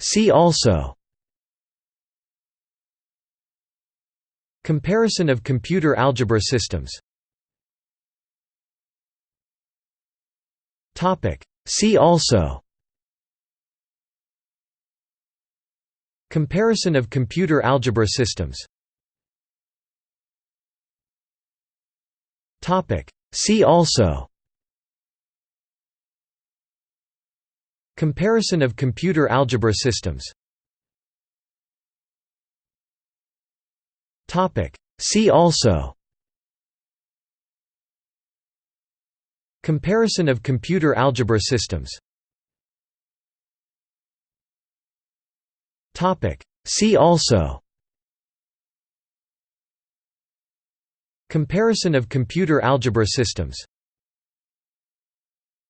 See also. Comparison of computer algebra systems. See also. Comparison of computer algebra systems. See also Comparison of computer algebra systems. See also Comparison of computer algebra systems. See also Comparison of computer algebra systems